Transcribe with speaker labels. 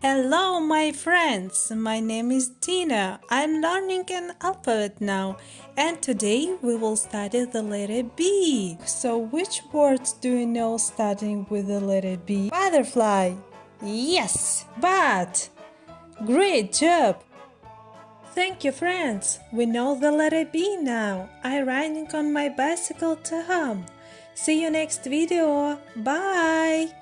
Speaker 1: Hello, my friends. My name is Tina. I'm learning an alphabet now, and today we will study the letter B. So, which words do you know starting with the letter B? Butterfly. Yes, but. Great job. Thank you, friends. We know the letter B now. I'm riding on my bicycle to home. See you next video. Bye.